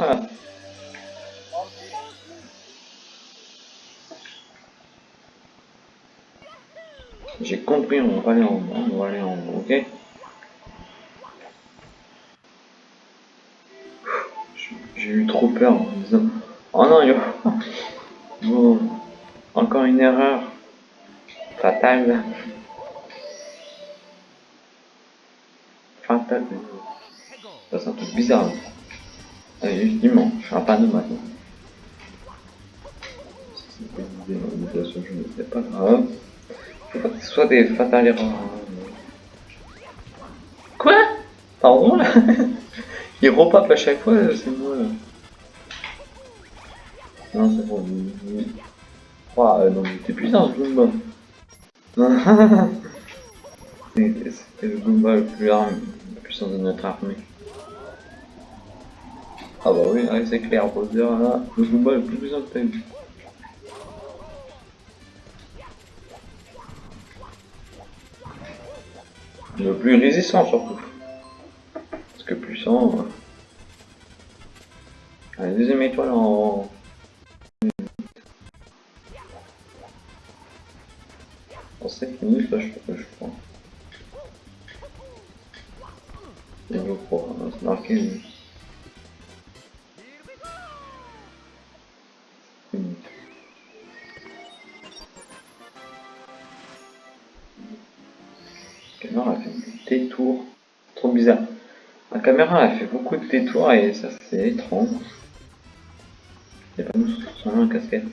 Voilà. J'ai compris, on va aller en haut, on va aller en haut, ok J'ai eu trop peur en disant Oh non, yo Bon, encore une erreur fatale. Fatale. Ça, c'est un truc bizarre. Allez, justement, je suis un panneau maintenant. C'était une dénomination, je ne sais pas grave. Faut pas que ce soit des fatales erreurs. Quoi? Pardon? Là Il repop à chaque fois, c'est moi là. Non, c'est bon. Ouah, euh, non, mais t'es puissant ce Goomba. C'était le Goomba le plus arme, le puissant de notre armée. Ah bah oui, ouais, c'est clair, dire là, le Goomba le plus t'as eu. Le plus résistant surtout. Parce que puissant... Euh... Allez, deuxième étoile en... En 5 minutes, là, je, je crois. Niveau pro, c'est marqué... caméra a fait des détours. Trop bizarre. La caméra a fait beaucoup de détours et ça c'est étrange. Il pas nous sur un casquette.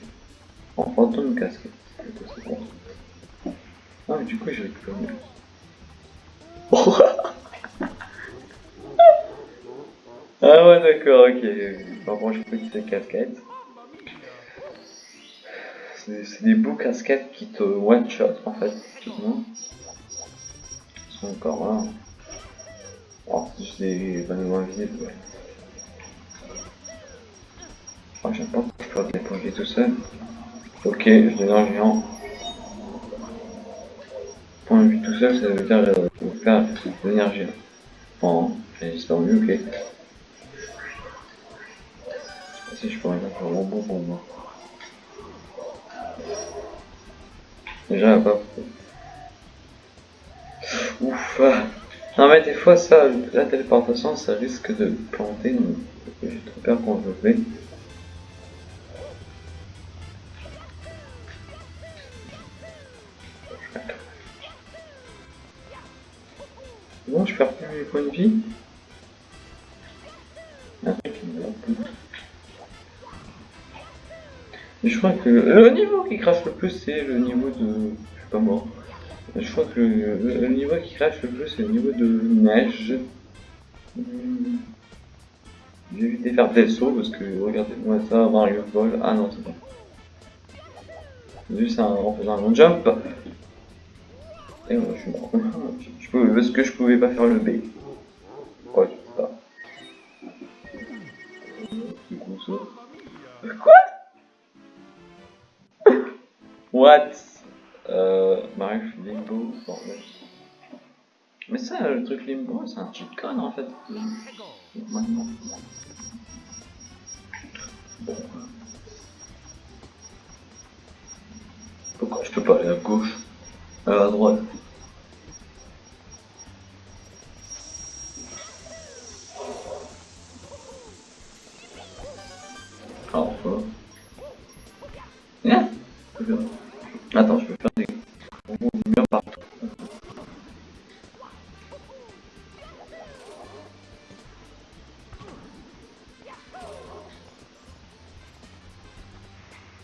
En fantôme casquette. Ah mais du coup j'ai récupéré. ah ouais d'accord ok. Contre je peux quitter casquette. C'est des beaux casquettes qui te one shot en fait encore là. Oh, c'est juste des bananes invisibles, ouais. Oh, j'aime pas que je peux déposer tout seul. Ok, je deviens géant. Point de vue tout seul, ça veut dire euh, faire devenir géant. Bon, j'ai disparu, ok. Si je pourrais faire un bon bon pour moi. Déjà, pas. Ouf. Non mais des fois ça, la téléportation ça risque de planter, j'ai trop peur qu'on le fait. Bon, je perds plus mes points de vie. Je crois que le niveau qui crache le plus c'est le niveau de... Je suis pas mort. Je crois que le, niveau qui crache le plus, c'est le niveau de neige. J'ai évité de faire des sauts parce que regardez-moi ça, Mario Ball. Ah non, c'est bon. Juste en faisant un long jump. Et moi, je suis mort. Je parce que je pouvais pas faire le B. Quoi, je sais pas. Quoi? What? Euh, bref, Limbo, bordel. Mais ça, le truc Limbo, c'est un cheat code en fait. Maintenant. Bon. Pourquoi je peux pas aller à gauche? Euh, À droite Attends, je peux faire des murs partout.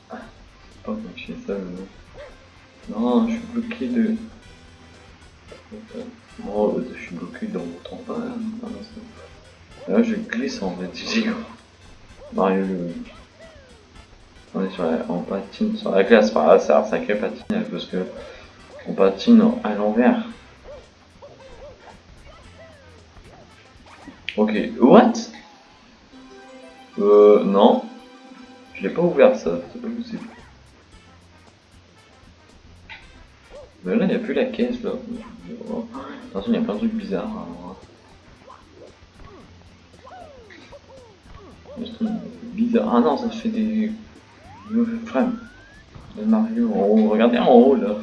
Pas comme je fais ça. Non, je suis bloqué de. Oh, je suis bloqué dans mon temps pas. Là, je glisse en fait. Mario. On est sur la, on patine sur la glace, par là, un sacré patinage parce que on patine à l'envers. Ok, what? Euh, non. Je l'ai pas ouvert ça, c'est pas possible. Mais là, il n'y a plus la caisse là. Attention, il y a plein de trucs bizarres. Hein. Bizarres. Ah non, ça fait des... flammes. Mario en haut. Regardez en haut là.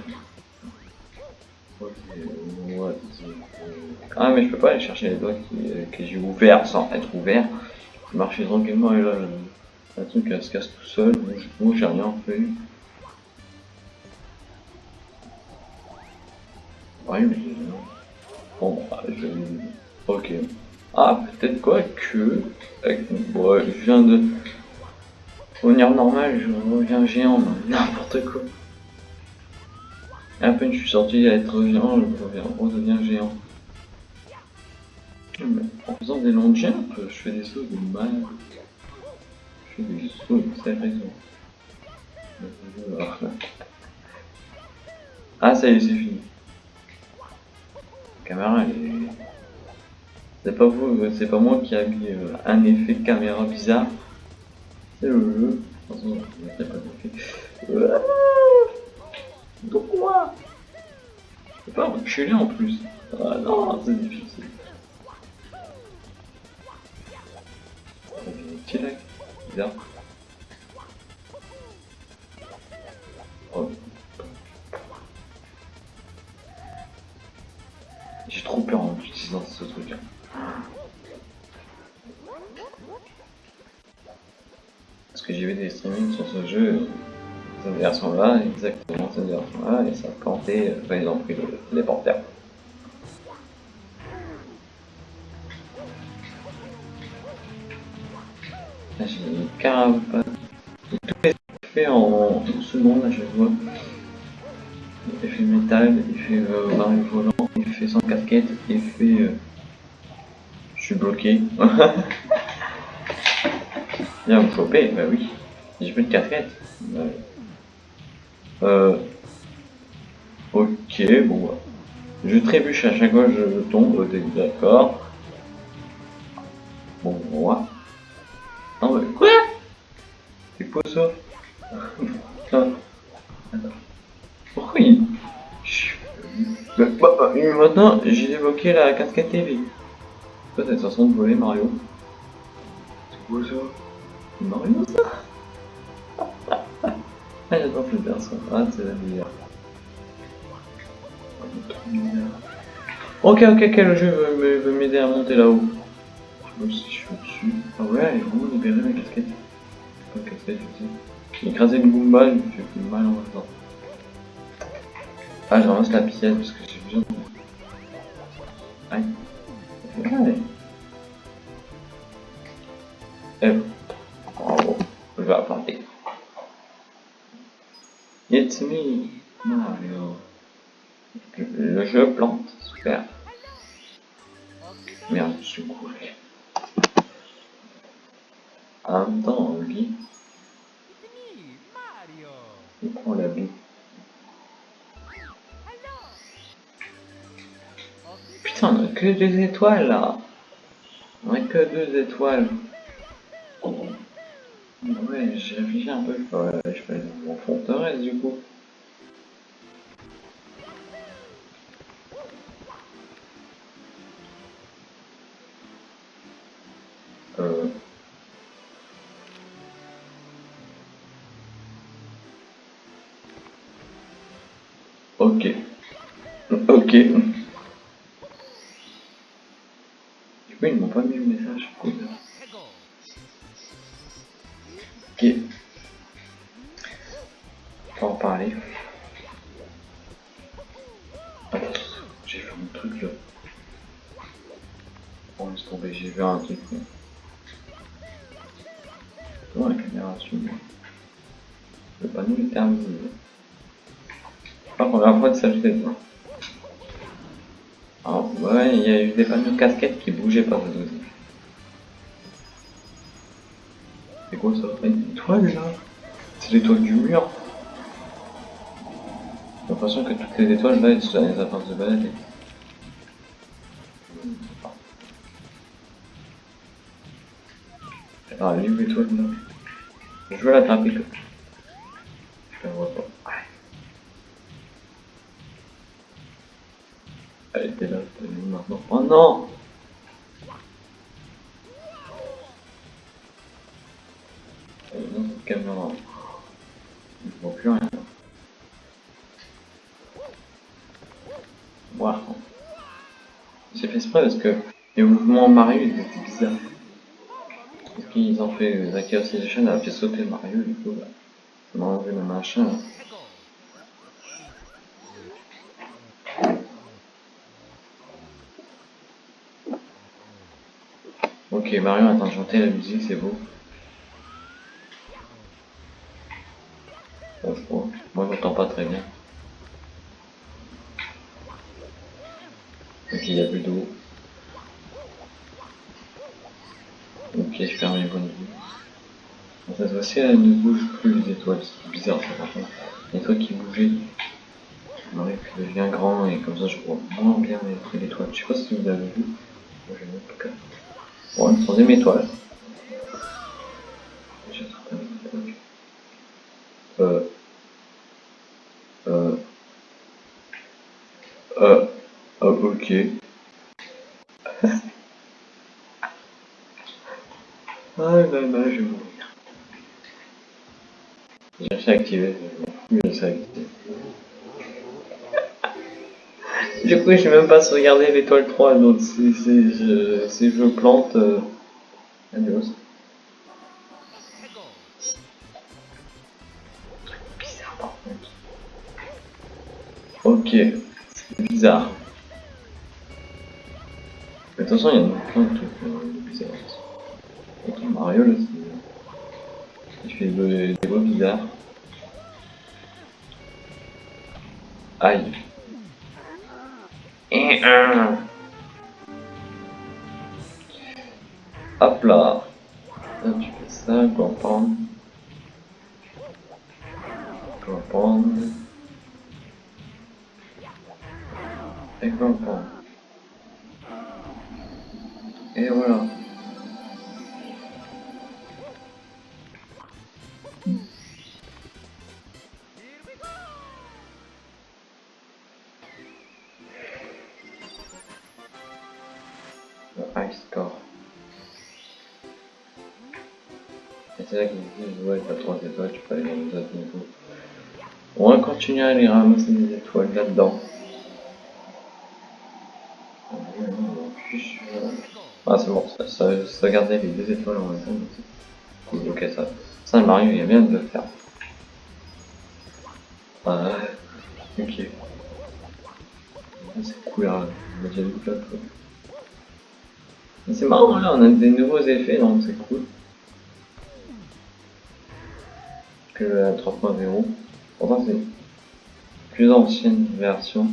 Ah mais je peux pas aller chercher les doigts qui, que j'ai ouverts sans être ouvert. Marcher tranquillement et là le, truc elle se casse tout seul. Moi, je- j'ai rien fait. Ouais mais bon bah, je... Ok. Ah peut-être quoi que bon, je viens de revenir normal, je reviens géant, n'importe quoi. À peine je suis sorti d'être géant, je reviens, redeviens géant. En faisant des longs jumps, je fais des sauts de mal. Je fais des sauts de raison. Ah ça y est, c'est fini. La caméra elle est... C'est pas vous, c'est pas moi qui a mis euh, un effet caméra bizarre. Pourquoi Je peux pas reculer en plus. Ah non, c'est difficile. Bizarre. Oh. J'ai trop peur en utilisant ce truc. Parce que j'ai vu des streamings sur ce jeu, cette version-là, exactement cette version-là, et ça a planté, euh, ils ont pris le téléporteur. Là j'ai une carapace. Et Tout est fait en une seconde à chaque fois? Effet métal, effet euh, baril volant, effet sans casquette, effet... Euh... Je suis bloqué. Viens vous choper, bah oui. J'ai plus de casquette. Bah. Euh... Ok, bon bah. Je trébuche à chaque fois que je tombe, t'es d'accord. Bon, moi. Non mais quoi? C'est quoi ça? Pourquoi il... Bah, maintenant, j'ai débloqué la casquette TV. Toi, façon de voler, Mario. C'est quoi ça? Ça Ah, j'adore ce perso. Ah, c'est la meilleure. Ok, ok, ok, le jeu veut, m'aider à monter là-haut. Je sais pas si je suis au-dessus. Ah ouais, veut libérer ma casquette. Pas casquette, je sais. Écraser une Goomba, il me fait plus mal en même temps. Ah, je ramasse la pièce parce que j'ai besoin de... Aïe. Fait mal. Eh. Je vais applanter. It's me, Mario. Le jeu plante, super. Merde, je suis couru. En même il prend la vie. Putain, on a que deux étoiles là. On a que deux étoiles. Ouais, j'ai réfléchi un peu, je fais, je fais mon forteresse du coup. Euh... Ok. Ok. Du coup, ils m'ont pas mis pas la première fois de ça, je sais pas. Ah, ouais, il y a eu des panneaux casquettes qui bougeaient pas aussi. C'est quoi ça Une étoile là? C'est l'étoile du mur J'ai l'impression que toutes les étoiles là, elles sont elles appartiennent de balader. Ah, l'étoile là? Je veux l'attraper quoi. Oh non Dans cette caméra. Je vois plus rien. Voir. J'ai fait exprès parce que les mouvements Mario ils étaient bizarres. Parce qu'ils ont fait la Chaos Edition, elle a fait sauter Mario, du coup, bah, enlevé le machin. Ok, Mario est de chanter la musique, c'est beau. Bon, je. Moi, j'entends pas très bien. Ok, il y a plus d'eau. Ok, je perds mes bonnes vues. Cette fois-ci, elle ne bouge plus les étoiles. C'est bizarre, ça, contre. Les étoiles qui bougeaient. Mario qui devient grand et comme ça, je vois moins bien les étoiles. Je sais pas si vous avez vu. Moi, Une troisième étoile. J'ai étoiles. Euh. Euh. Euh. Oh, ok. ah là là, je vais mourir. J'ai réussi à activer, je m'en fous, activer. Du coup, je n'ai même pas sauvegardé l'étoile 3, donc si, si, je, si je plante... Euh... Ok, c'est bizarre. Mais de toute façon, il y a plein de trucs euh, bizarres. Ok, Mario là, c'est... Il fait des voix bizarres. Aïe. Et un. Hop là. Là, tu fais ça, comprendre. Comprendre. Et comprendre. Et voilà. C'est là qu'ils disent, ouais, t'as 3 étoiles, tu peux aller dans les autres niveaux. On va continuer à aller ramasser des étoiles là-dedans. Ah c'est bon, ça, ça, ça gardait les deux étoiles en même temps. Cool, ok ça. Ça Mario il y a bien de le faire. Ah ok. C'est cool là, on a déjà vu plein de c'est marrant là, on a des nouveaux effets donc c'est cool. Que la 3.0. Pourtant c'est plus ancienne version.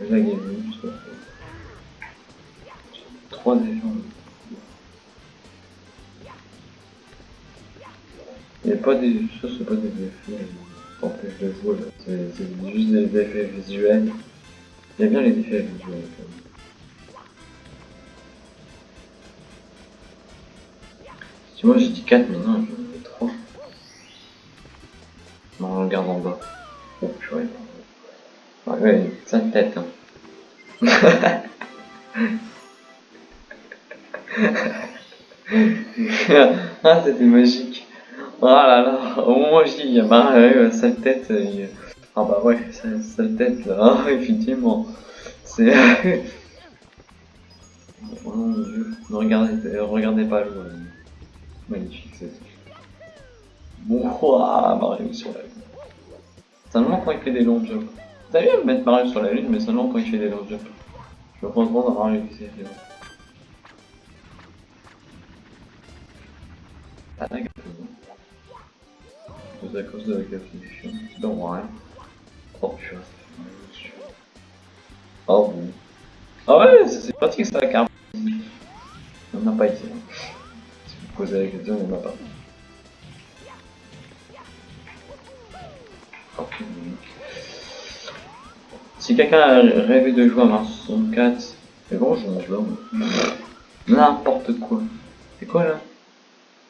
Je trouve. 3 déjà. Il n'y a pas des. Ça c'est pas des effets qui empêchent de jouer. C'est juste des effets visuels. Il y a bien les effets visuels. Si moi j'ai dit 4 mais non, j'en ai 3. Non, on regarde en bas. Oh purée. Ouais, ouais, sa tête hein. ah, c'était magique. Oh là là, au je dis, il y a Mario, sa tête. Il... Ah bah ouais, sa, sa tête là, ah, effectivement. C'est. oh mon dieu, ne regardez, regardez pas le. Magnifique, c'est ça. Bon, Mario sur la lune. Seulement quand il fait des longs jumps. T'as bien mettre Mario sur la lune, mais seulement quand il fait des longs jumps. Je me pense dans Mario qui fait des longs. Ah, la C'est à cause de la gaffification. Non, rien. Oh putain, fait Oh bon. Ah ouais, c'est pratique ça, car. On n'a pas ici. Si quelqu'un a rêvé de jouer à Mars 64, c'est bon, je mange là. N'importe quoi. C'est quoi là?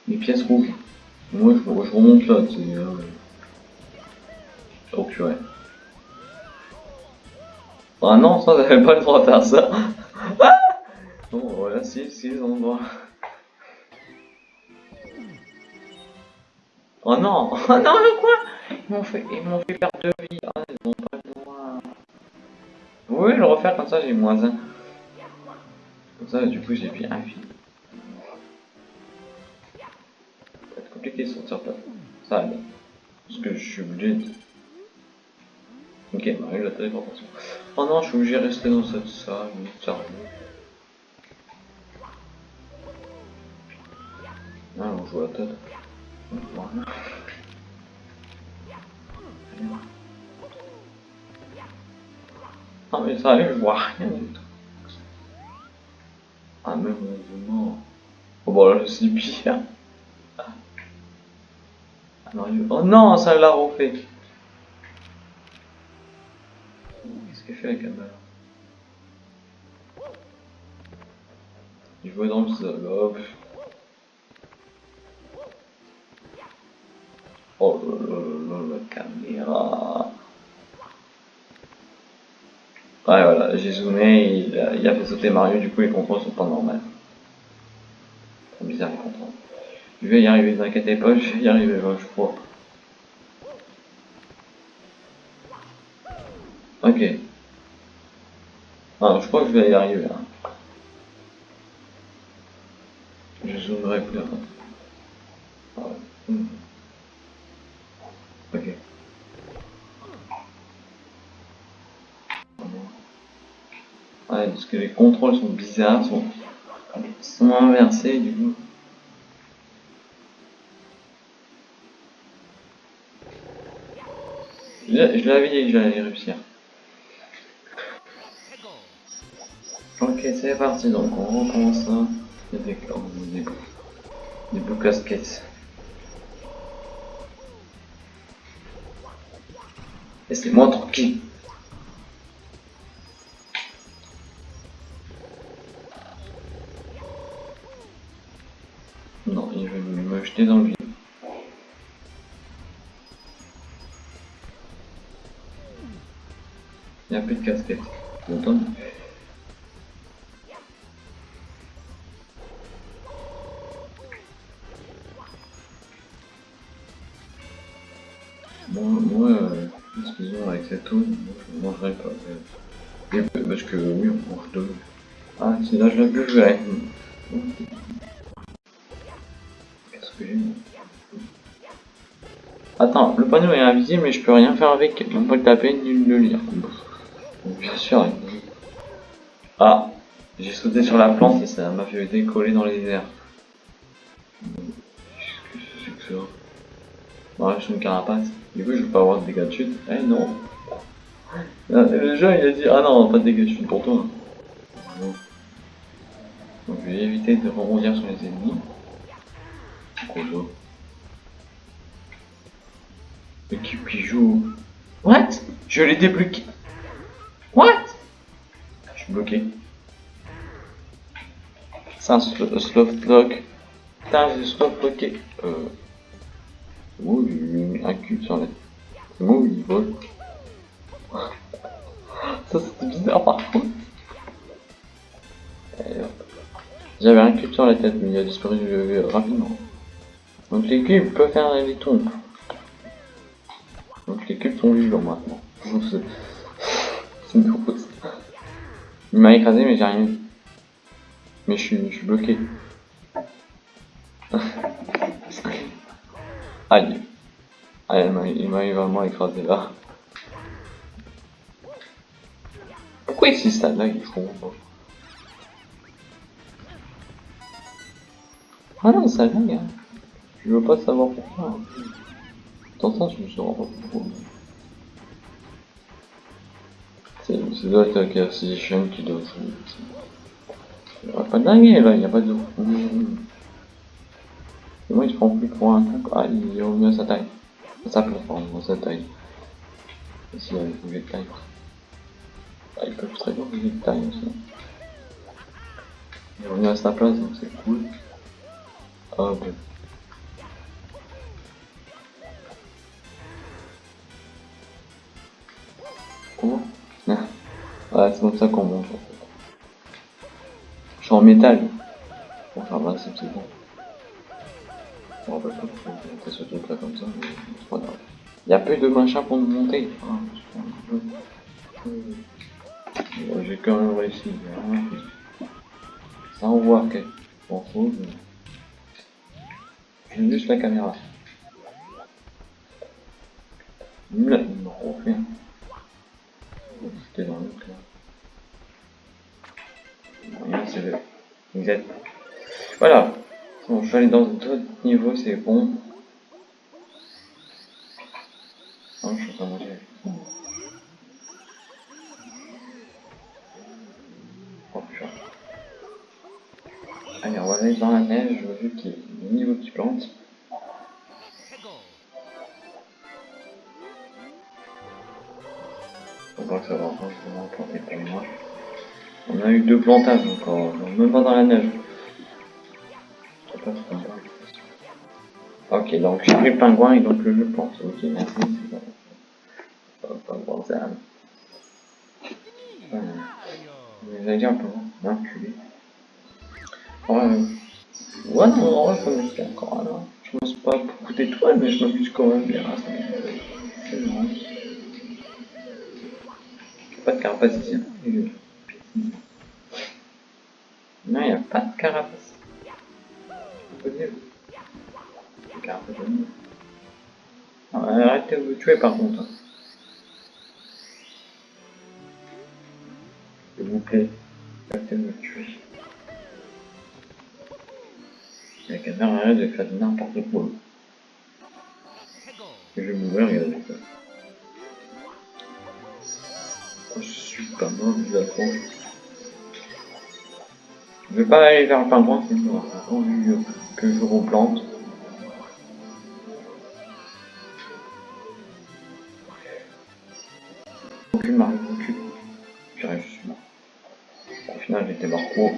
Les pièces rouges. Moi je, remonte là, c'est. Euh... Oh purée. Ah non, ça, j'avais pas le droit de faire ça. bon, voilà, si, si, ils ont le droit. Oh non Oh non, le quoi? Ils m'ont fait, ils m'ont fait perdre deux vies. Ah, ils ont pas le droit. Oui, le refaire comme ça, j'ai moins un. Comme ça, du coup, j'ai pris un vie. Ça va être compliqué de sortir de là. Ça va bien. Parce que je suis obligé de... Ok, Marie, la téléportation. Oh non, je suis obligé de rester dans cette salle, sérieux. Ah, on joue à tête. Ah mais ça je vois rien du tout. Ah même heureusement. Oh bon là je suis pire. Ah non, Oh non, ça l'a refait. Qu'est-ce qu'elle fait la caméra Il jouait dans le sol. Oh la caméra. Ouais, voilà, j'ai zoomé, il a, fait sauter Mario, du coup les contrôles sont pas normaux. C'est bizarre les contrôles. Je vais y arriver, ne inquiétez pas, je vais y arriver, je crois. Ok. Ah, je crois que je vais y arriver. Hein. Je zoomerai plus. Ah, ouais. Ok. Ouais, parce que les contrôles sont bizarres, sont, inversés du coup. Je, l'avais dit que j'allais réussir. Ok, c'est parti, donc on recommence ça. Avec oh, des, des casquettes. Laissez-moi tranquille. Jeter dans le vide. Il n'y a plus de casquette. Bon, Moi, moi euh, excusez-moi, avec cette eau, je ne mangerai pas. Parce que oui, on mange deux. Ah, c'est là, je l'ai buvais. Panneau est invisible, mais je peux rien faire avec, même pas le taper ni le lire. Bien sûr. Ah, j'ai sauté sur la plante et ça m'a fait décoller dans les airs. Qu'est-ce que c'est que ça Bon, je suis une carapace. Du coup, je vais pas avoir de dégâts de chute. Eh non. Le jeu, il a dit, ah non, pas de dégâts de chute pour toi. Donc, je vais éviter de rebondir sur les ennemis. L'équipe qui joue. What Je l'ai débloqué. What Je suis bloqué. C'est un soft lock. Putain, j'ai soft bloqué. Euh. Moi j'ai mis un cube sur la tête. C'est il vole. Ça c'était bizarre par contre. J'avais un cube sur la tête mais il a disparu rapidement. Donc les cubes peuvent faire des tombes. Sont vivants maintenant. C'est une. Il m'a écrasé mais j'ai rien. Mais je suis, bloqué. Aïe. Aïe, il m'a vraiment écrasé là. Pourquoi ici ça Je comprends pas. Ah non, ça lag. Hein. Je veux pas savoir pourquoi. Dans ça, je me suis pas pourquoi. C'est là que la Acquisition qui doit. Il n'y a pas de dingue là, il n'y a pas d'eau. Et moi, il se prend plus pour un truc. Ah, il est revenu à sa taille. À sa pardon, à sa taille. Ici, il a bougé de taille. Ah, il peut très bien bouger de taille aussi. Il est revenu à sa place, donc c'est cool. Ah, ben. Comment Ouais, c'est comme ça qu'on monte en fait. Je suis en métal. Bon, enfin, là, c'est bon. Je me rappelle pas pourquoi j'ai fait ce truc là comme ça, mais c'est pas grave. Il y a peu de machin pour nous monter. Ah, Bon, j'ai quand même réussi. Ça envoie, ok. Fous. je- J'ai juste la caméra. Là, il m'a refait. C'était dans. Rien, c'est le. Exact. Voilà. Bon, je suis allé dans d'autres niveaux, c'est bon. Non, je suis pas manger. Oh putain. Allez, on va aller dans la neige, vu qu'il y a des niveaux qui plantent. On a eu deux plantages encore, même pas dans la neige. Je. Ok, donc j'ai pris le pingouin et donc le jeu plante. Ok, merci. J'allais dire un peu. L'enculé. Ouais, ouais, non, en encore. Alors, je pense pas beaucoup d'étoiles, mais je m'amuse quand même bien. C'est. Pas de carapace ici. Non, il a pas de carapace. Ah, arrêtez de me tuer par contre. S'il vous plaît. Arrêtez de me tuer. La caméra arrête de faire n'importe quoi. Je vais mourir, regardez ça. Je suis pas mort, prends. Je vais pas aller vers le pingouin, c'est. Attendu que je replante. Aucune marque, aucune. J'arrive, je suis mort. Au final, j'étais mort. Oh,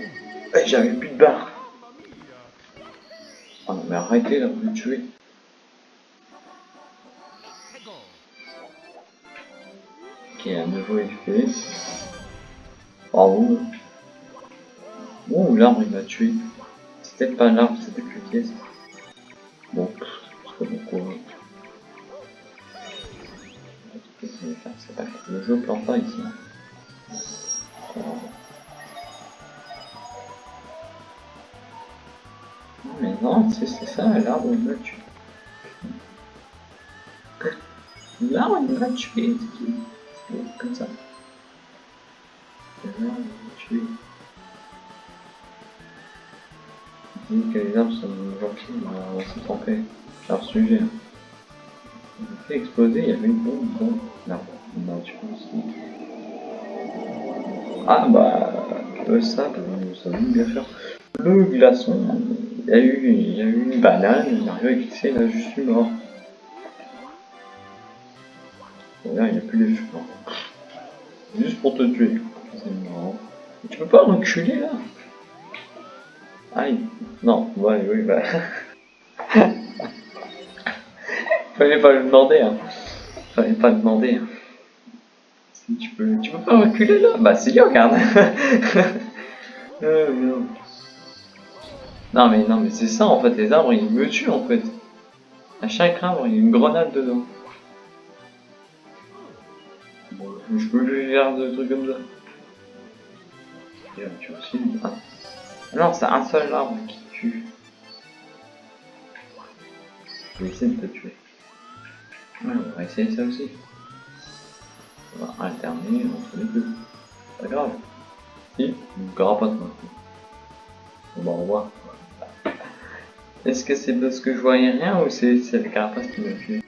j'avais plus de barre. Oh non, mais arrêtez là, vous me tuez. Un nouveau effet. Bravo. Oh, l'arbre il m'a tué. C'était pas l'arbre, c'était plus pièce. Bon, c'est pas beaucoup. C'est pas. Le jeu plante pas ici. hein. Non, Mais non, c'est ça, l'arbre il m'a tué. L'arbre il m'a tué, Comme ça. Tué. Il dit que les arbres sont gentils, mais on va se tromper. C'est leur sujet. hein. Il a fait exploser, il y avait une bombe dans l'arbre. Il m'a tué aussi. Ah bah, le sable, nous savons bien faire. Le glaçon, il y a eu, il y a eu une banane, il arrive à glisser, là je suis mort. Là il n'y a plus les cheveux. Juste pour te tuer. C'est marrant. Tu peux pas reculer là Aïe. Non, ouais, oui, bah. Fallait pas le demander, hein. Fallait pas le demander. hein. Tu peux, tu peux pas reculer là Bah si, regarde. Euh, merde. Non mais non mais c'est ça en fait, les arbres ils me tuent en fait. À chaque arbre il y a une grenade dedans. Je peux lui faire des trucs comme ça. Et aussi. Non, c'est un seul arbre qui tue. Je vais essayer de te tuer. Ouais, on va essayer ça aussi. On va alterner entre les deux. Pas grave. Si, une carapace maintenant. Bon, bah, au revoir. Est-ce que c'est parce que je voyais rien ou c'est la carapace qui m'a tué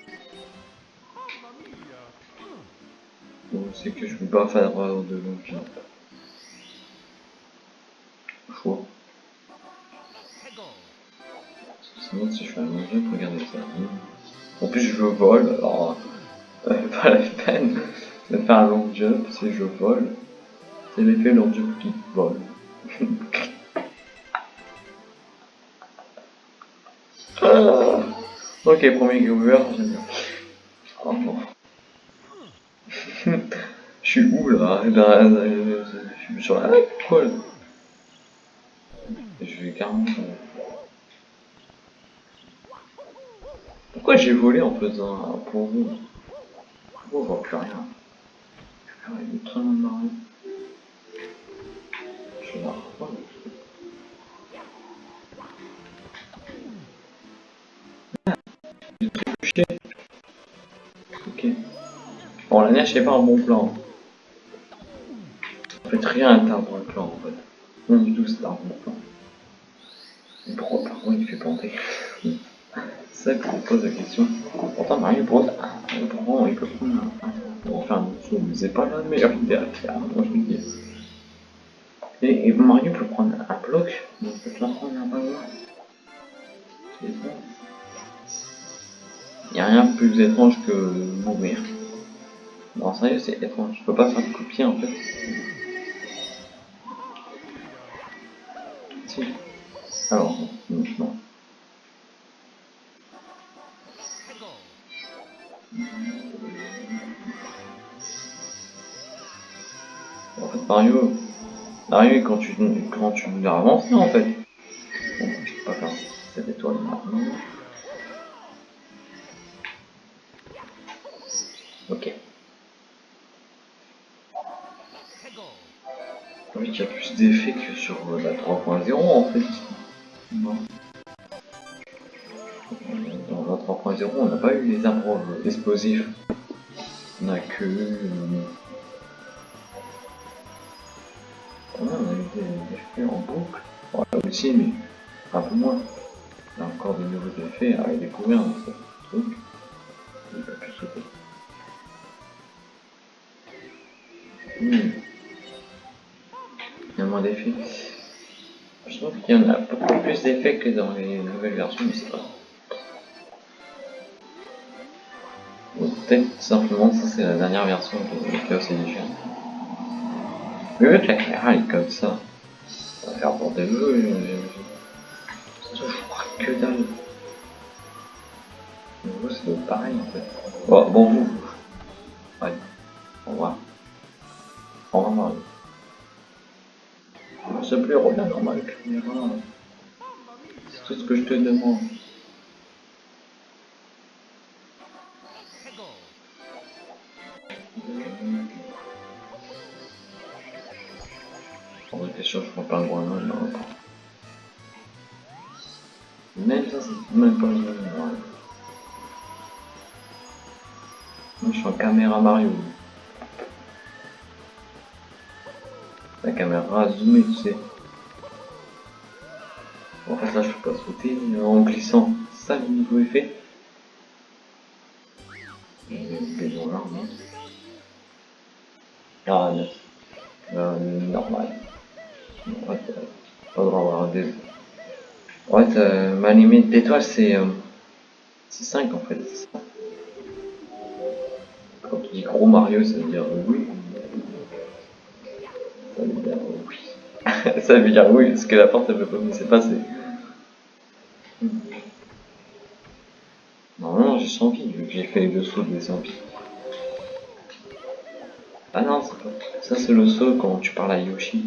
c'est que je peux pas faire euh, de long jump Choix. Sinon, si je fais un jump, regardez ça. En plus, je vole, alors. euh, pas la peine de faire un long jump si je vole. C'est l'effet long jump qui vole. Ok, premier viewer, j'aime bien. Oh non. Suis où là? Eh ben, euh, Je suis sur la Je vais carrément. euh, Pourquoi j'ai volé en faisant un pour vous? Pourquoi on voit plus rien? Il est très loin de. Je reprendre. Ah. Ok. Bon, la neige, c'est pas un bon plan. Rien un bon plan, en fait. Non du tout, c'est un bon plan. Mais pourquoi, par contre, il fait planter ça que je pose la question. Pourtant, Mario Bros, ah, il peut prendre un... Bon, enfin, mais c'est pas la meilleure idée à faire, moi je me dis. Et, Mario peut prendre un bloc, mais il peut un ballon. C'est. Il n'y a rien de plus étrange que mourir. Non, sérieux, c'est étrange. Je peux pas faire de copier en fait. Alors, non. non. En fait, Mario, Mario, quand tu, quand tu avances, en fait. Bon, je peux pas faire cette étoile maintenant. Ok. Oui, il y a plus d'effets que sur la 3.0 en fait. Non. Dans la 3.0, on n'a pas eu les arbres euh, explosifs. On a que. Euh... on a eu des effets en boucle. Bon, là aussi, mais un peu moins. Y a encore de nouveaux effets à découvrir dans ce truc. Y en a beaucoup plus d'effets que dans les nouvelles versions, mais c'est pas. Peut-être simplement ça c'est la dernière version de Chaos Edition. Mais vu que la caméra est comme ça, ça va faire pour des jeux, c'est toujours que dalle. C'est pareil en fait. Bon, bon vous. Ouais. Au revoir. Au revoir. Te plaît, reviens dans ma caméra. C'est tout ce que je te demande. En vrai, t'es sûr, je prends pas un grand là. Même ça, c'est même pas une Moi, je suis en caméra Mario. La caméra zoomée, tu sais. En fait, là, je peux pas sauter en glissant. Ça le nouveau effet. Là, Ah, non. Euh, normal. Euh, pas avoir des. En fait, euh, ma limite d'étoiles, c'est. C'est 5 en fait, ça. Quand tu dis gros Mario, ça veut dire oui. Ça veut dire oui. ça veut dire oui, parce que la porte elle veut pas me laisser passer. Normalement j'ai 100 vies, vu que j'ai fait les deux sauts des 100 vies. Ah non, pas. Ça c'est le saut quand tu parles à Yoshi.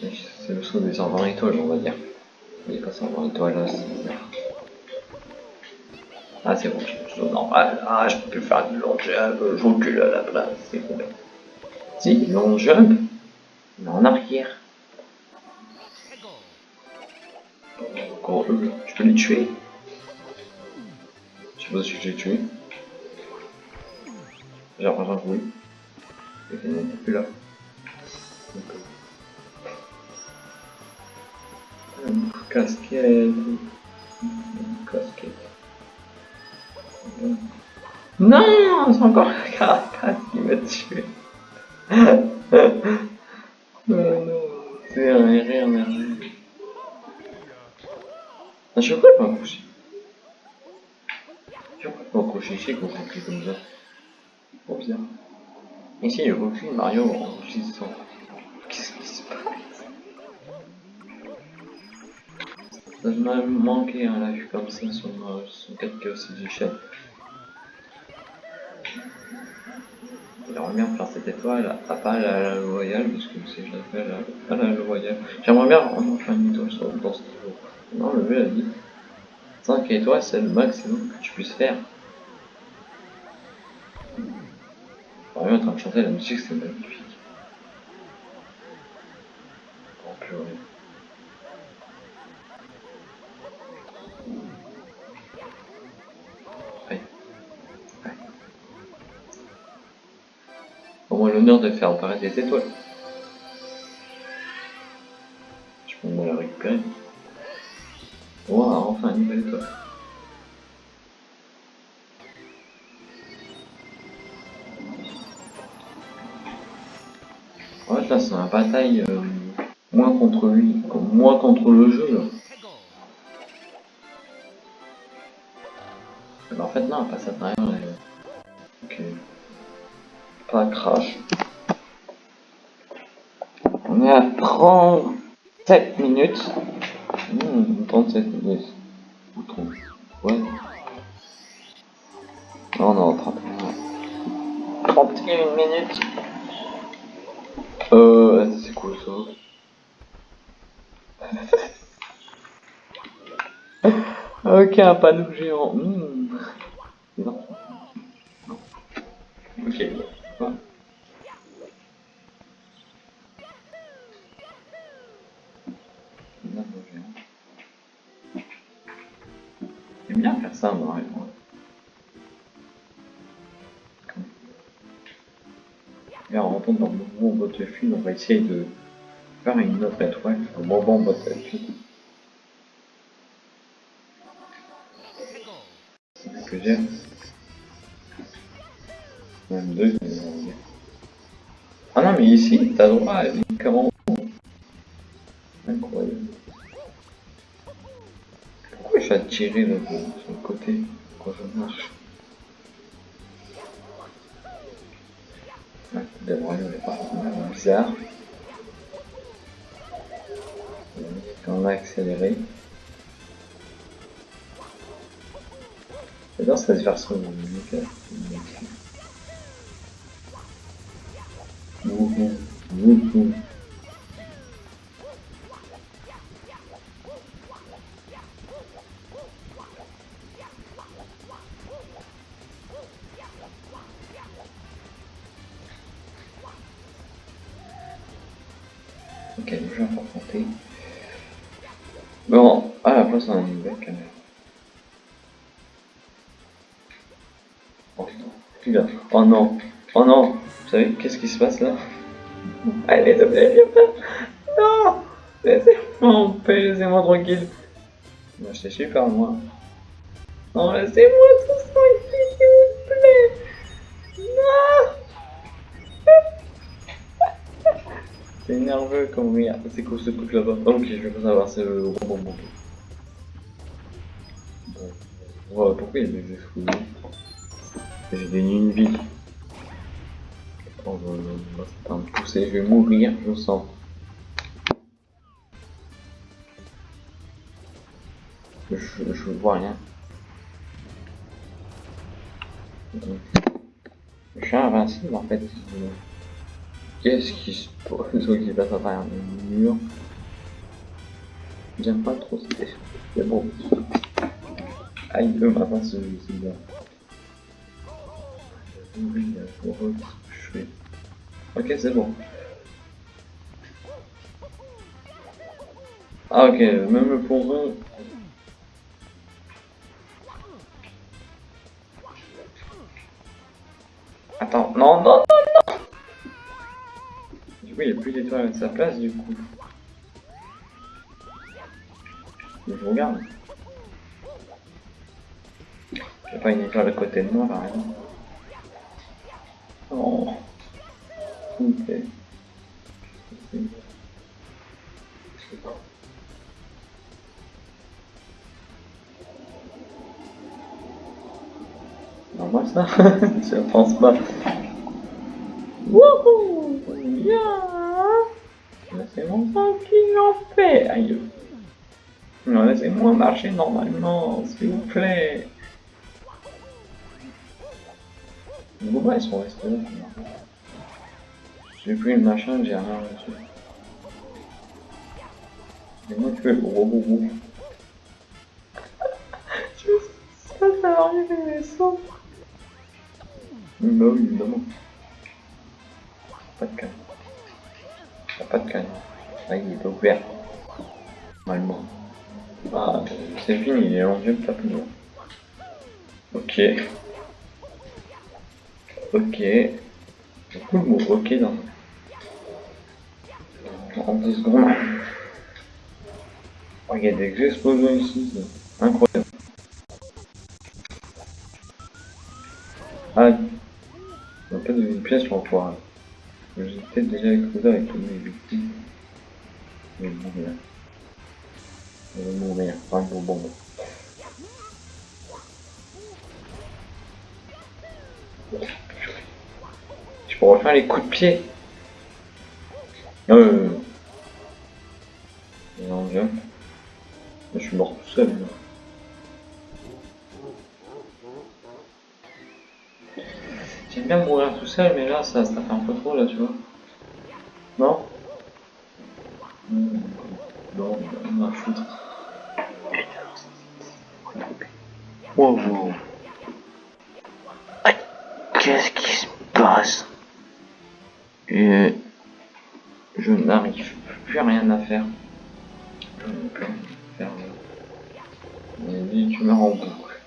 C'est le saut des 120 étoiles, on va dire. Il est pas 120 étoiles là, c'est bizarre. Ah c'est bon, je suis normal. Ah je peux faire du long jump, je recule à la place, c'est bon. Si, long jump, mais en arrière. Je peux les tuer. Je sais pas si j'ai tué. J'ai l'impression que oui. Et qu'il n'est plus là. Casquette. Casquette. Non, c'est encore la carapace qui m'a tué. c'est un rien. À chaque fois, je m'accroche. Je peux m'accrocher ici quand je clique comme ça. Trop bizarre. Ici, il aucune Mario enregistrant. Qu'est-ce qui se passe? Ça m'a manqué un live comme ça sur, euh, sur 4 Chaos J'aimerais bien faire cette étoile, à pas la, la loyale, parce que c'est je l'appelle la, la loyale. J'aimerais bien vraiment faire une étoile sur, dans ce niveau. Non, le jeu a dit 5 étoiles, c'est le maximum que tu puisses faire. On est en train de chanter la musique, c'est magnifique. Oh purée. Ouais. Ouais. L'honneur de faire apparaître des étoiles. Je peux me la récupérer. Wow, enfin une nouvelle étoile. Ouais, là c'est un bataille euh, moins contre lui, moins contre le jeu en fait non, pas ça derrière. Ok. Pas crash. On est à 37 minutes. Mmh, 37 minutes. Ou 30. Ouais. Non, non, 31. 31 minutes. Euh, c'est cool ça. ok, un panneau géant. Essayer de faire une autre étoile, un mouvement Battlefield. Que j'ai. Même deux, mais Ah non, mais ici, t'as droit à une comment Incroyable. Pourquoi je vais tirer le, le côté quand je marche? Royaume est particulièrement bizarre. On cette version. Wouhou, oh non, oh non, vous savez qu'est-ce qui se passe là? Allez, s'il te plaît, Non Laissez-moi en paix, laissez-moi tranquille. Moi j'étais super moi. Non, laissez-moi tout tranquille, s'il vous plaît Non C'est nerveux comme regarde, c'est quoi ce truc là-bas? Ok, je vais pas savoir, c'est le robot. Bon. Pourquoi il y a des J'ai gagné une vie. Oh, bah, bah, c'est un poussé, je vais mourir, je sens. Je, je vois rien. Je suis invincible en fait. Qu'est-ce qui se passe? Qui passe à travers le mur J'aime pas trop cette. C'est bon. Aïe, le matin. Oui, pour. Ok, c'est bon. Ah, ok, même le plongeon. Attends, non, non, non, non Du coup, il n'y a plus d'étoiles à sa place, du coup. Je regarde. Il n'y a pas une étoile à côté de moi, par exemple. Oh. Ok. Non, moi ça, je pense pas. Wouhou. Yeah Laissez-moi tranquille en paix Aïe. Non, laissez-moi marcher normalement, s'il vous plaît Les bobas ils sont restés là. J'ai plus le machin, j'ai rien reçu. Mais moi tu veux le gros boubou. tu veux ça, ça va arriver, mais sombre. Bah oui, évidemment. Pas de canne. T'as ah, pas de canne. Ah, il est pas ouvert. Normalement. Ah, c'est fini, il est en vieux de Ok. Ok. Beaucoup le mot ok dans. En 10 secondes. Oh, il y a des explosions ici. Incroyable. Ah, on a pas de pièce pour pouvoir. Peut-être déjà explosé avec tous mes victimes. Mais bon, là. Je vais mourir. Enfin, bon, bon, bon. Je peux refaire les coups de pied. Euh. Non, viens. Je suis mort tout seul. J'aime bien mourir tout seul, mais là, ça, ça fait un peu trop, là, tu vois. Non? Hmm, Non, on va foutre. Qu'est-ce qui se passe? Et je n'arrive plus rien à faire. Rien faire. Y a des tumeurs en boucle.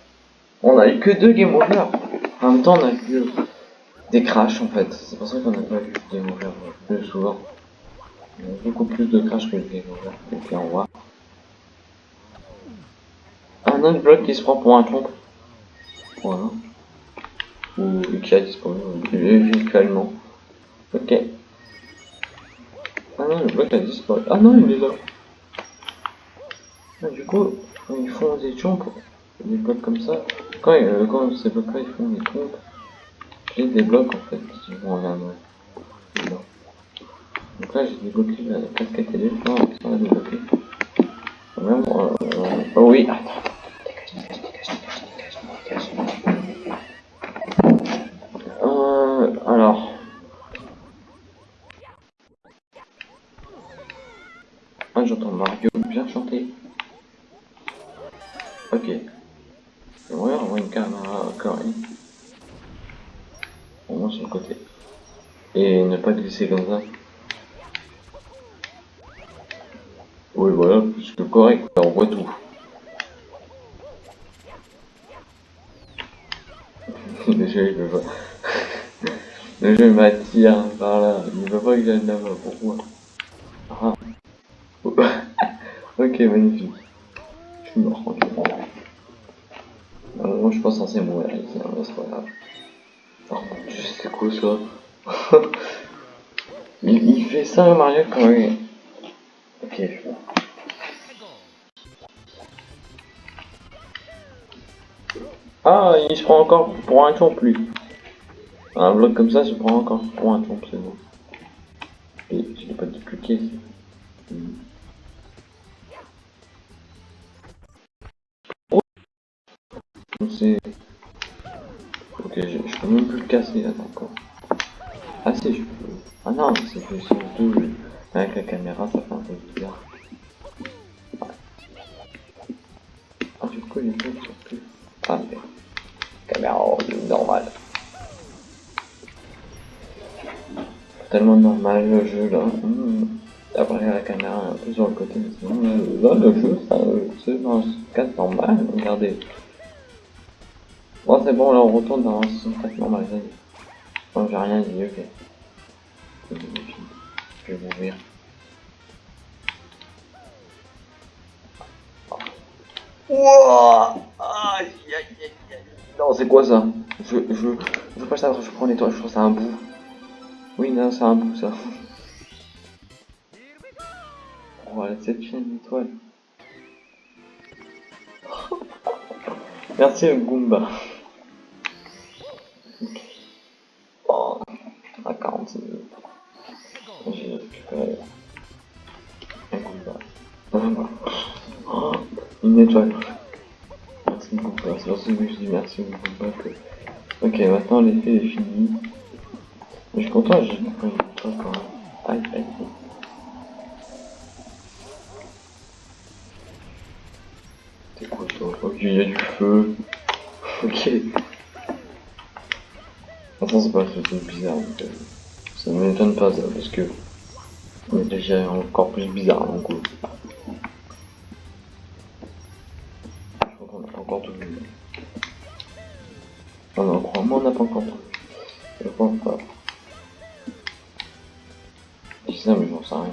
On a eu que deux game over. En même temps, on a eu des crashs en fait. C'est pour ça qu'on n'a pas eu de game over plus souvent. On a beaucoup plus de crashs que de game over. Là, on voit. Un autre bloc qui se prend pour un trompe. Voilà. Ou qui a disparu euh, virtuellement. Ok. Ah non, le bloc a disparu. Ah non, il est là. Ah, du coup, ils font des trompes, des blocs comme ça, quand, euh, quand ces blocs-là ils font des trompes, j'ai des blocs en fait vers moi. Là. Donc là, j'ai débloqué la casquette et les ça va débloquer. Même, euh, euh, oh oui. Dégage, dégage, dégage, dégage, dégage. Euh, alors. Ah, j'entends Mario bien chanter. Ok. J'aimerais avoir une caméra correcte. Au moins sur le côté. Et ne pas glisser comme ça. Oui, voilà, plus que correct, on voit tout. Déjà, il veut pas. Le jeu m'attire par là. Il veut pas que j'aille là-bas. Pourquoi? Ok, magnifique. Je suis mort, tranquillement. Normalement, je suis pas censé mourir ici, hein, mais c'est pas grave. Oh mon dieu, c'était quoi ça il, il fait ça, Mario, quand il... Ok, je. Ah, il se prend encore pour un chomp, lui. Un bloc comme ça se prend encore pour un chomp, c'est bon. Et je l'ai pas dupliqué. Je peux même plus le casser, attends encore. Ah si, je peux. Ah non, c'est que sur deux, avec la caméra, ça fait un peu bizarre. Ah, du coup, il est plus. Ah, mais... Caméra normale. Tellement normal le jeu là. Hmm. Après la caméra un peu sur le côté, mais sinon là, là, le jeu ça c'est dans normal, regardez. C'est bon là on retourne dans un 64 normal. Bon j'ai rien dit, ok. Je vais mourir. Wouah Non c'est quoi ça? Je je je veux pas savoir, je prends les toits, je trouve ça un bout. Oui non c'est un bout ça. Voilà, cette chaîne étoile. Merci Goomba. À 46 minutes. J'ai récupéré un Goomba. Voilà. Oh, une étoile. Merci Goomba. C'est pour ça que je dis merci. Que... Ok, maintenant l'effet est fini. Je suis content, j'ai pas une étoile quand même. Aïe, aïe, aïe. Quoi ça Ok, il y a du feu. Ok. Attends, c'est pas un truc bizarre. Donc, ça ne m'étonne pas ça, parce que on est déjà encore plus bizarre donc. Euh, je crois qu'on n'a pas encore tout vu. Ah non, crois-moi, on n'a pas encore tout vu. Je pense pas. Je dis ça, mais j'en sais rien.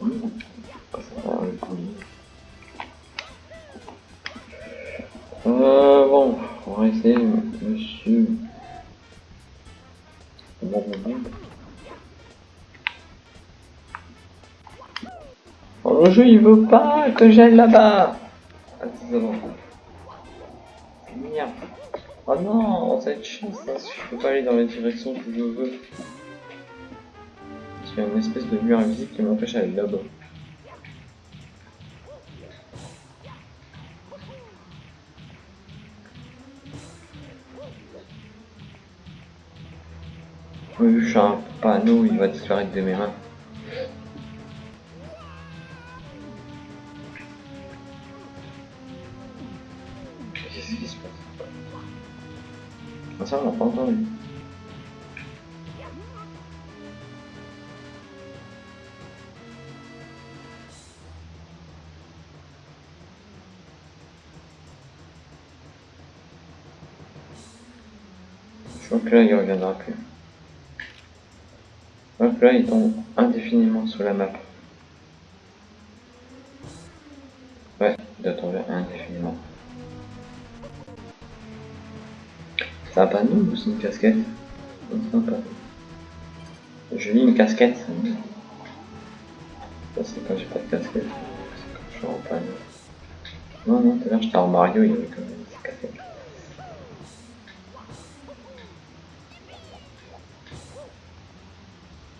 Mmh. Ça le. Euh, bon, on va essayer. Il veut pas que j'aille là-bas. Ah. Merde. Oh non, ça va être chiant ça, je peux pas aller dans la direction que je veux. Parce qu'il y a une espèce de mur invisible qui m'empêche d'aller là-bas. Oui, je suis un panneau, il va disparaître de mes mains. On pas entendu. Je crois que là, il reviendra plus. Hop là, il tombe indéfiniment sous la map. C'est un panneau ou c'est une casquette c'est un panneau. Je lis une casquette. Ça, c'est quand j'ai pas de casquette. C'est quand je suis en panneau. Non, non, tout à l'heure, j'étais en Mario, il y avait quand même une casquette.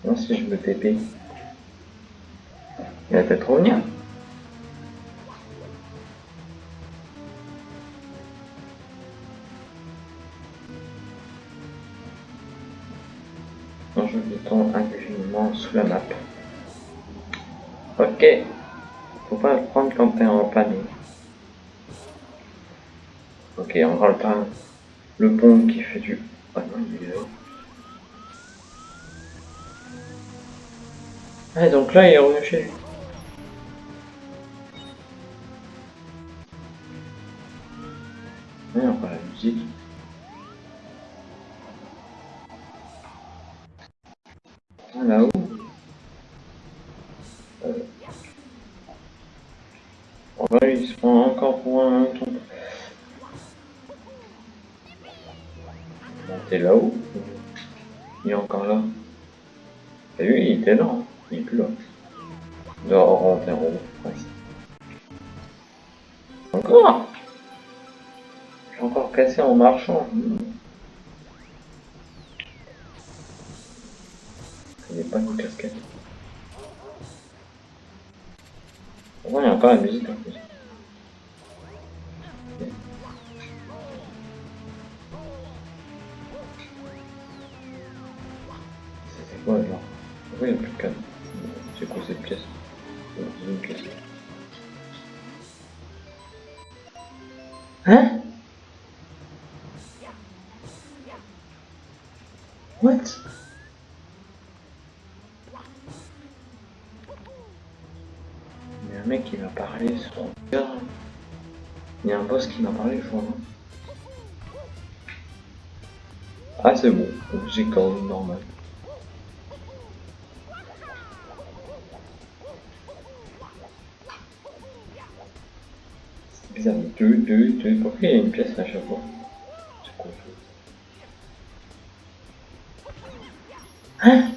Non, si je me TP. Il va peut-être revenir. Sous la map. Ok. Faut pas prendre quand t'es en panneau. Ok, on va le temps. Le pont qui fait du... Ah non, il est là. Ah, donc là, il est revenu chez lui. What? Il y a un mec qui m'a parlé sur Il y a un boss qui m'a parlé, je crois. Ah c'est bon, j'ai quand même normal. bizarre. Deux, deux, deux. Pourquoi il y a une pièce à chaque fois? Hein?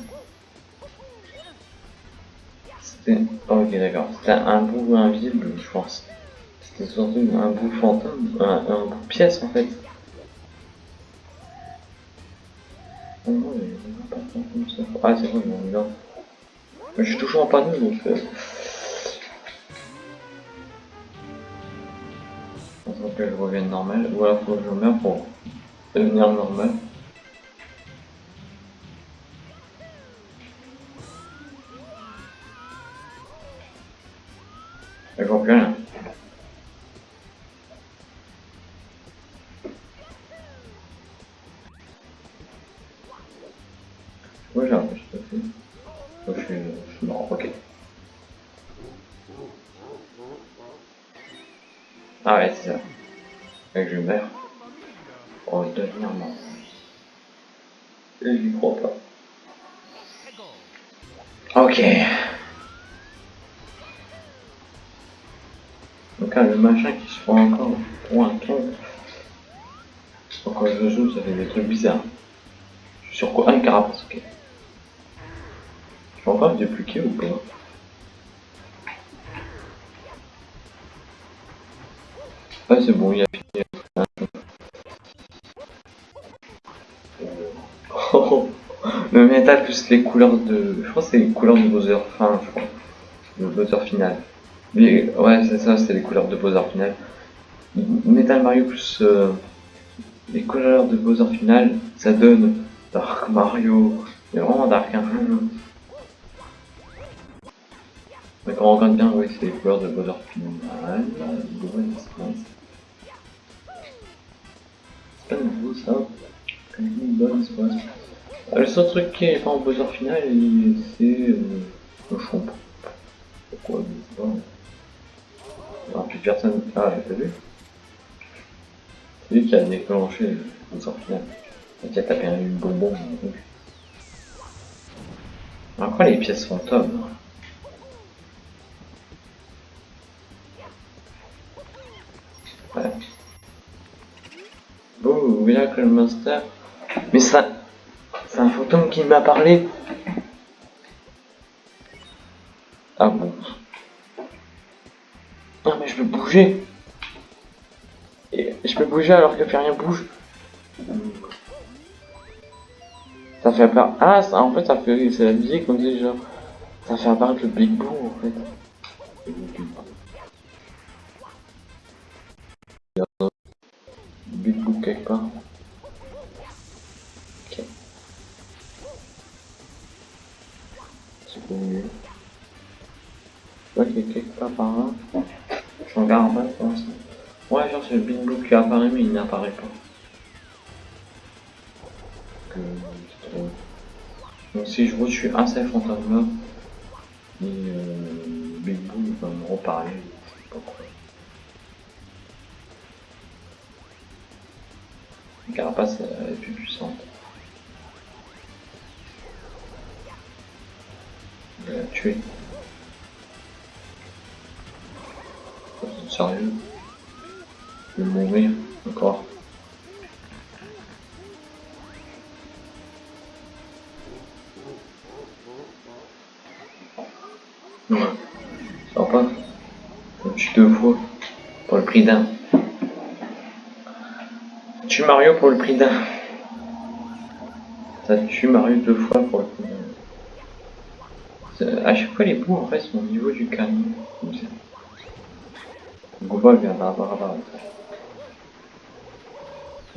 C'était... Oh, ok, d'accord. C'était un bout invisible, je pense. C'était surtout un bout fantôme, un, un bout pièce en fait. Non, il n'y a pas de comme ça. Ah, c'est est là. Je suis toujours en panneau donc. Euh... que je revienne normal, ou alors faut que je meurs pour devenir normal. Ça fait des trucs bizarres. Je suis sur quoi Un carapace, ok. Je peux encore me débloquer ou pas Ah c'est bon, il a fini. Oh, le métal plus les couleurs de... Je crois que c'est les couleurs de Bowser fin, je crois. Le Bowser final. Mais, ouais, c'est ça, c'est les couleurs de Bowser final. Metal Mario plus euh, les couleurs de Bowser final, ça donne Dark Mario. C'est vraiment Dark hein. Mais quand on regarde bien, oui, c'est les couleurs de Bowser final. C'est pas nouveau ça. Une bonne espace. Ah, le seul truc qui est pas en Bowser final, c'est euh, le champ. Pourquoi pas. Alors, plus personne. Ah, t'as vu? Lui qui a déclenché le final. Et qui a tapé une bonbon. Quoi les pièces fantômes Ouais. Oh, Miracle Monster. Mais ça, c'est un fantôme qui m'a parlé. Ah bon? Non mais je peux bouger. Et je peux bouger alors que rien bouge. Ça fait apparaître... Ah, ça, en fait, ça fait... C'est la musique, comme déjà. Ça fait apparaître le Big Boo, en fait. Big Boo quelque part. Ok. Quelque part par là. Je regarde en bas pour l'instant. Le Big Boo qui apparaît, mais il n'apparaît pas. Donc si je un seul fantôme là, et euh, Big Boo va me reparler, prix d'un. Tue Mario pour le prix d'un. Ça tue Mario deux fois pour le prix d'un. À chaque fois les bouts en fait sont au niveau du camion. Comme ça. Goomba vient d'apparaître.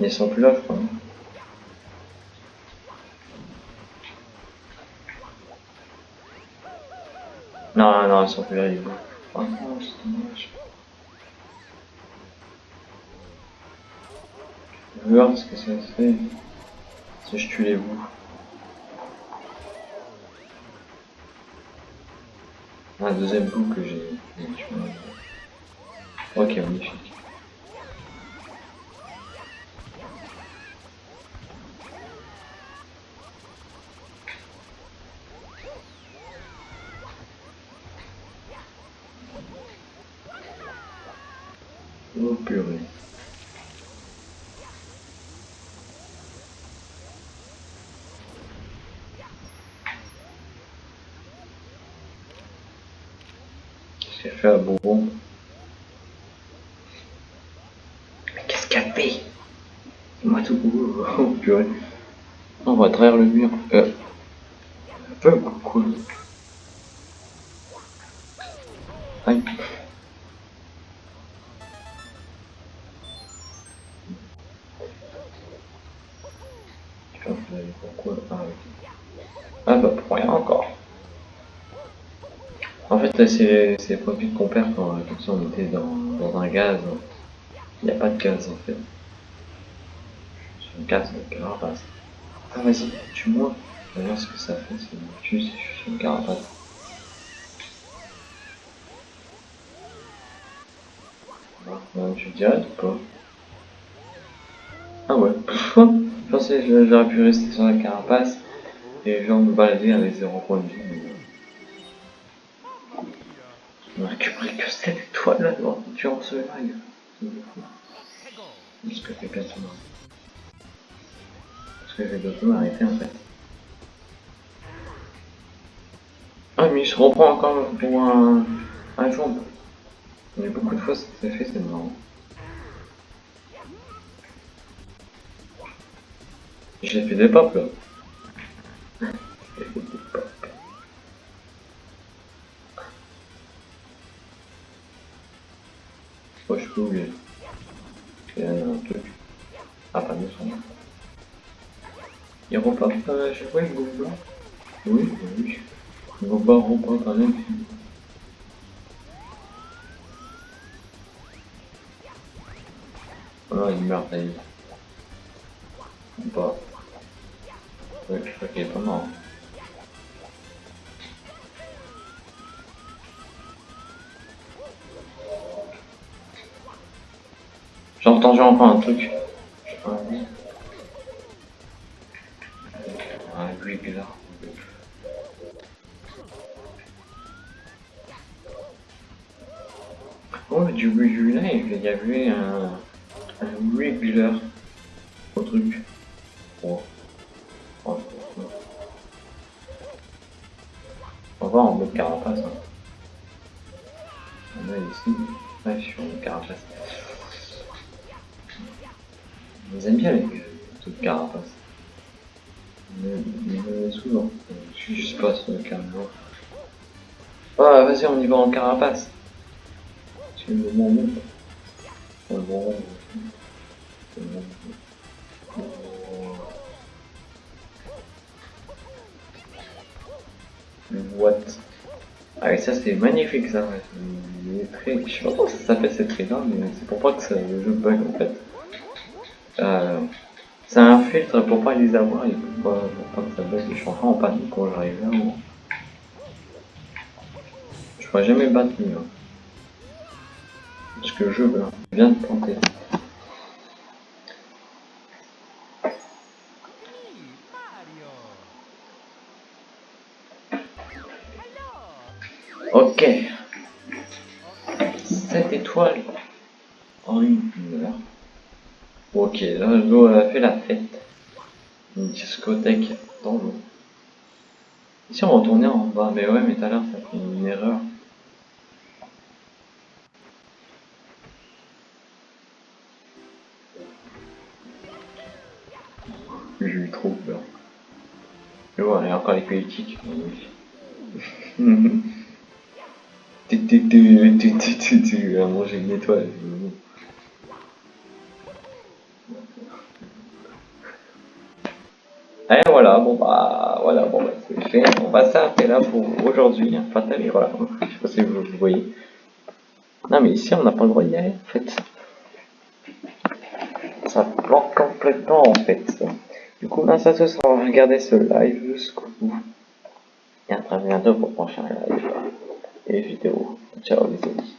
Ils sont plus là je crois. Non, non, ils sont plus là, non, c'est dommage. Je vais voir ce que ça fait si je tue les bouts. Un deuxième bout que j'ai. Ok, magnifique. Oh purée. Qu'est-ce qu'elle fait à qu'est-ce qu'elle fait Moi tout Oh purée. On va travers le mur. Euh. C'est les produits qu'on perd quand ça on était dans, dans un gaz. Il n'y a pas de gaz en fait. C'est un gaz de carapace. Ah vas-y, tue-moi. Voir ce que ça fait si on tue si je suis une carapace. On tue direct ou pas Ah ouais. je pensais que j'aurais pu rester sur la carapace et genre me balader avec zéro point de vie. Durant ce live. Parce que quelqu'un se marre. Parce que j'ai d'autres m'arrêter en fait. Ah mais je reprends encore pour un, un jump. Mais beaucoup de fois ça s'est fait, c'est marrant. J'ai fait des pop là. Y a un truc. Ah, pas de son. Il repart pas, je vois le gobelin. Oui, oui. Il va pas repart quand même. Non, il meurt, est. Ou pas. Ouais, je crois qu'il est pas mort. J'ai entendu encore un truc. Un regular. Oh, du regular, il y avait un, un regular au truc. Oh. Oh. On va voir en mode carapace. Hein. On a ici. Je suis en mode carapace. Ils aiment bien les trucs carapace. Souvent. Je suis juste pas sur le caméra. Ah, vas-y, on y va en carapace. C'est le moment où. What Ah et ça c'est magnifique ça. Je sais pas comment ça s'appelle cette là, mais c'est pour que ça, le jeu bug en fait. Euh, c'est un filtre pour pas les avoir et pour pas, pas que ça baisse. Je suis en panique quand j'arrive là. Où... Je pourrais jamais battre lui. Hein. Parce que je veux, viens de planter. Ok. Cette étoile en une heure. Ok, là l'eau a fait la fête. Une discothèque dans l'eau. Si on retournait en bas, mais ouais, mais tout à l'heure ça fait une erreur. J'ai eu trop peur. Et voilà, a encore les politiques. Tu tu tu tu tu à manger une étoile. Et voilà, bon bah, voilà, bon bah, c'est fait. On va s'arrêter là pour aujourd'hui. Hein, fatal, et voilà. Je sais pas si vous, vous voyez. Non, mais ici, on n'a pas le droit d'y aller, en fait. Ça bloque complètement, en fait. Du coup, là, ça se sera. Regardez ce live jusqu'au bout. Et à très bientôt pour prochain live et vidéo. Ciao, les amis.